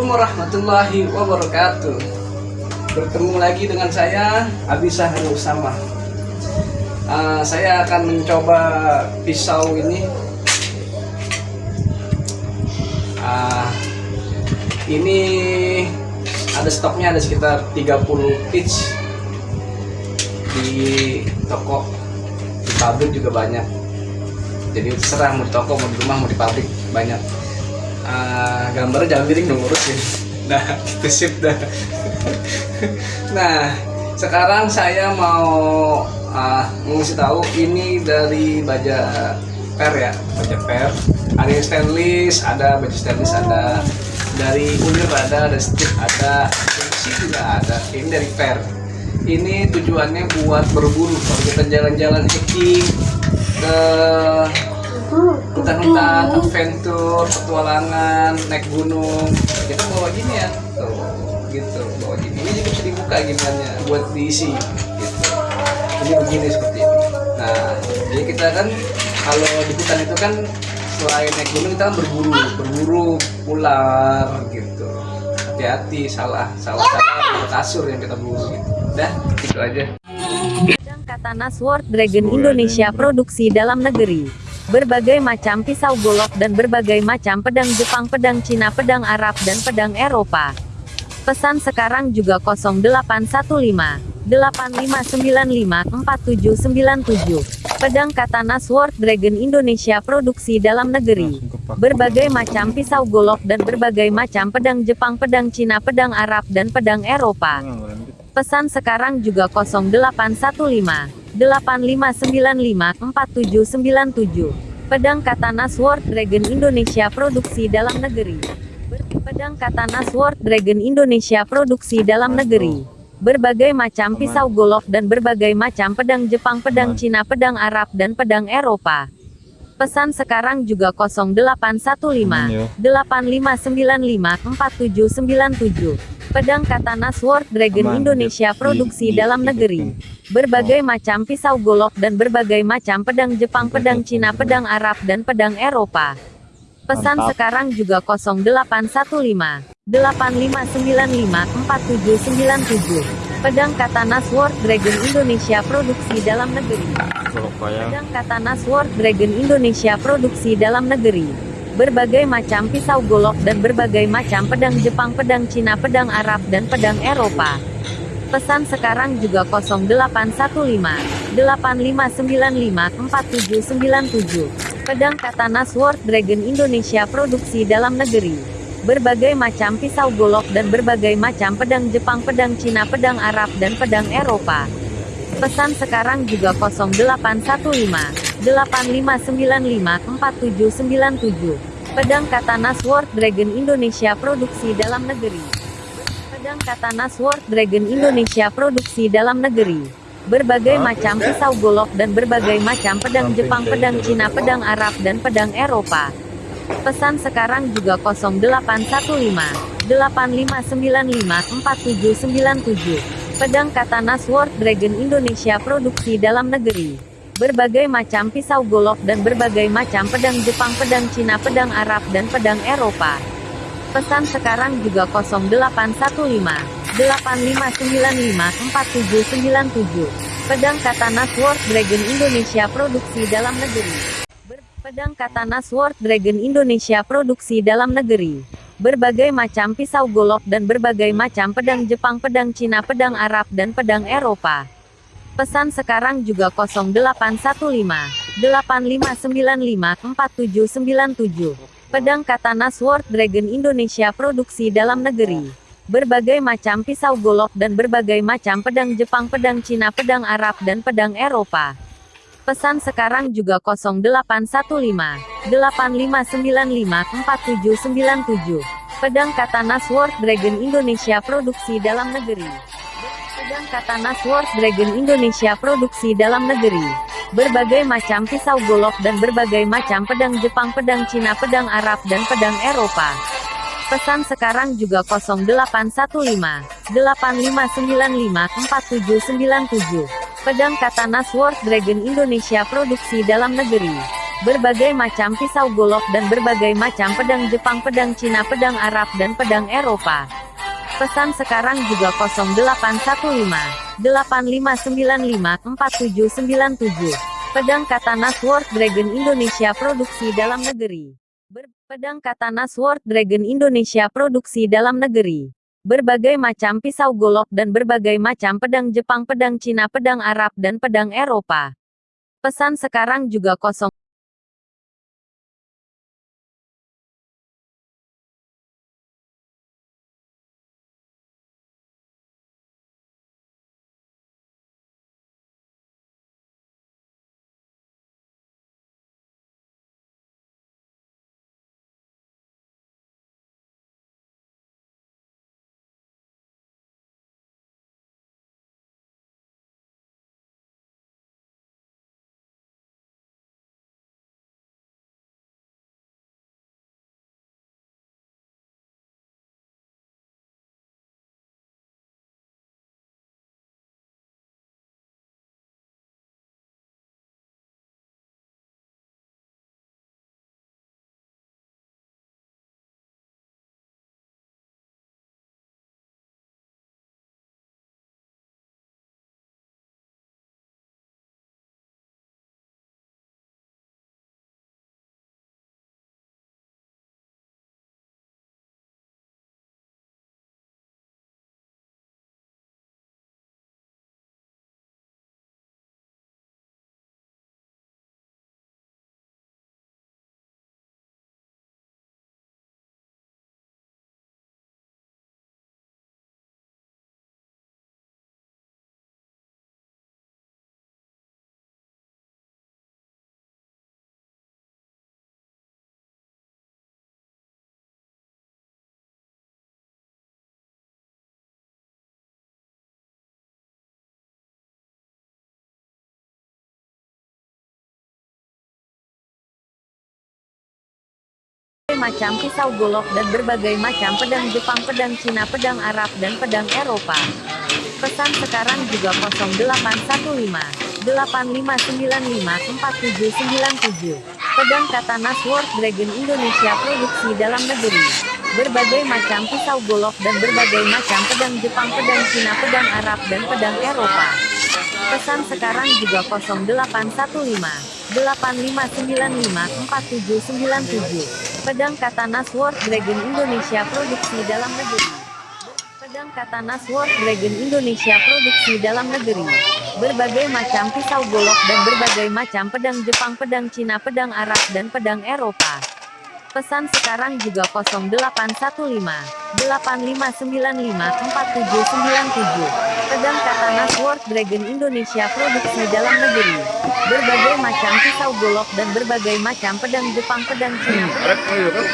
Assalamualaikum warahmatullahi wabarakatuh. Bertemu lagi dengan saya Abisa Hanu Usama uh, Saya akan mencoba pisau ini. Uh, Ini ada stoknya ada sekitar 30 pitch Di toko Di pabrik juga banyak. Jadi terserah mau di toko, mau di rumah, mau di pabrik banyak uh, gambarnya jangan miring dong lurusin nah itu sip dah. Nah sekarang saya mau uh, ngasih tahu ini dari baja per ya. Baja per. Ada yang stainless ada baju stainless ada dari ulir ada ada strip ada fungsi juga ada. Ini dari per. Ini tujuannya buat berburu. Kalau kita jalan-jalan hiking ke hutan-hutan adventure petualangan naik gunung. Kita bawa gini ya. Tuh gitu. Bawa gini. Ini juga bisa dibuka gimana buat diisi gitu. Ini begini seperti ini. Nah jadi kita kan kalau di hutan itu kan selain naik gunung kita kan berburu. Berburu ular gitu. Hati-hati salah salah salah kasur yang kita buru gitu. Dah gitu aja. Katana Sword Dragon Indonesia produksi dalam negeri berbagai macam pisau golok dan berbagai macam pedang Jepang, pedang Cina, pedang Arab, dan pedang Eropa. Pesan sekarang juga 0815 8595 4797. Pedang Katana Sword Dragon Indonesia produksi dalam negeri. Berbagai macam pisau golok dan berbagai macam pedang Jepang, pedang Cina, pedang Arab, dan pedang Eropa. Pesan sekarang juga 0815 8595-4797. Pedang Katana Sword Dragon Indonesia produksi dalam negeri. Pedang Katana Sword Dragon Indonesia produksi dalam negeri. Berbagai macam pisau golok dan berbagai macam pedang Jepang, pedang Cina, pedang Arab, dan pedang Eropa. Pesan sekarang juga 0815 8595 4797. Pedang Katana Sword Dragon Indonesia produksi dalam negeri. Berbagai macam pisau golok dan berbagai macam pedang Jepang, pedang Cina, pedang Arab, dan pedang Eropa. Pesan sekarang juga 0815 8595 4797. Pedang Katana Sword Dragon Indonesia produksi dalam negeri. Pedang Katana Sword Dragon Indonesia produksi dalam negeri. Berbagai macam pisau golok dan berbagai macam pedang Jepang, pedang Cina, pedang Arab, dan pedang Eropa. Pesan sekarang juga 0815 8595 4797. Pedang Katana Sword Dragon Indonesia produksi dalam negeri. Berbagai macam pisau golok dan berbagai macam pedang Jepang, pedang Cina, pedang Arab, dan pedang Eropa. Pesan sekarang juga 0815 8595 4797. Pedang Katana Sword Dragon Indonesia produksi dalam negeri. Pedang Katana Sword Dragon Indonesia produksi dalam negeri. Berbagai macam pisau golok dan berbagai macam pedang Jepang, pedang Cina, pedang Arab, dan pedang Eropa. Pesan sekarang juga 0815 8595 4797. Pedang Katana Sword Dragon Indonesia produksi dalam negeri. Berbagai macam pisau golok dan berbagai macam pedang Jepang, pedang Cina, pedang Arab, dan pedang Eropa. Pesan sekarang juga 0815 8595 4797. Pedang Katana Sword Dragon Indonesia produksi dalam negeri. Pedang Katana Sword Dragon Indonesia produksi dalam negeri. Berbagai macam pisau golok dan berbagai macam pedang Jepang, pedang Cina, pedang Arab, dan pedang Eropa. Pesan sekarang juga 0815 8595 4797. Pedang Katana Sword Dragon Indonesia produksi dalam negeri. Berbagai macam pisau golok dan berbagai macam pedang Jepang, pedang Cina, pedang Arab, dan pedang Eropa. Pesan sekarang juga 0815 8595 4797. Pedang Katana Sword Dragon Indonesia produksi dalam negeri. Pedang Katana Sword Dragon Indonesia produksi dalam negeri berbagai macam pisau golok dan berbagai macam pedang Jepang, pedang Cina, pedang Arab, dan pedang Eropa. Pesan sekarang juga 0815 8595 4797. Pedang Katana Sword Dragon Indonesia produksi dalam negeri. berbagai macam pisau golok dan berbagai macam pedang Jepang, pedang Cina, pedang Arab dan pedang Eropa. Pesan sekarang juga 0815 8595 4797. Pedang Katana Sword Dragon Indonesia produksi dalam negeri. Ber pedang Katana Sword Dragon Indonesia produksi dalam negeri. Berbagai macam pisau golok dan berbagai macam pedang Jepang, pedang Cina, pedang Arab dan pedang Eropa. Pesan sekarang juga 0 macam pisau golok dan berbagai macam pedang Jepang, pedang Cina, pedang Arab dan pedang Eropa. Pesan sekarang juga 0815 8595 4797. Pedang Katana Sword Dragon Indonesia produksi dalam negeri. Berbagai macam pisau golok dan berbagai macam pedang Jepang, pedang Cina, pedang Arab dan pedang Eropa. Pesan sekarang juga 0815 8595 4797. Pedang Katana Sword Dragon Indonesia produksi dalam negeri. Pedang Katana Sword Dragon Indonesia produksi dalam negeri. Berbagai macam pisau golok dan berbagai macam pedang Jepang, pedang Cina, pedang Arab dan pedang Eropa. Pesan sekarang juga 0815 8595 4797. Pedang Katana Sword Dragon Indonesia produksi dalam negeri. Berbagai macam pisau golok dan berbagai macam pedang Jepang, pedang Cina, pedang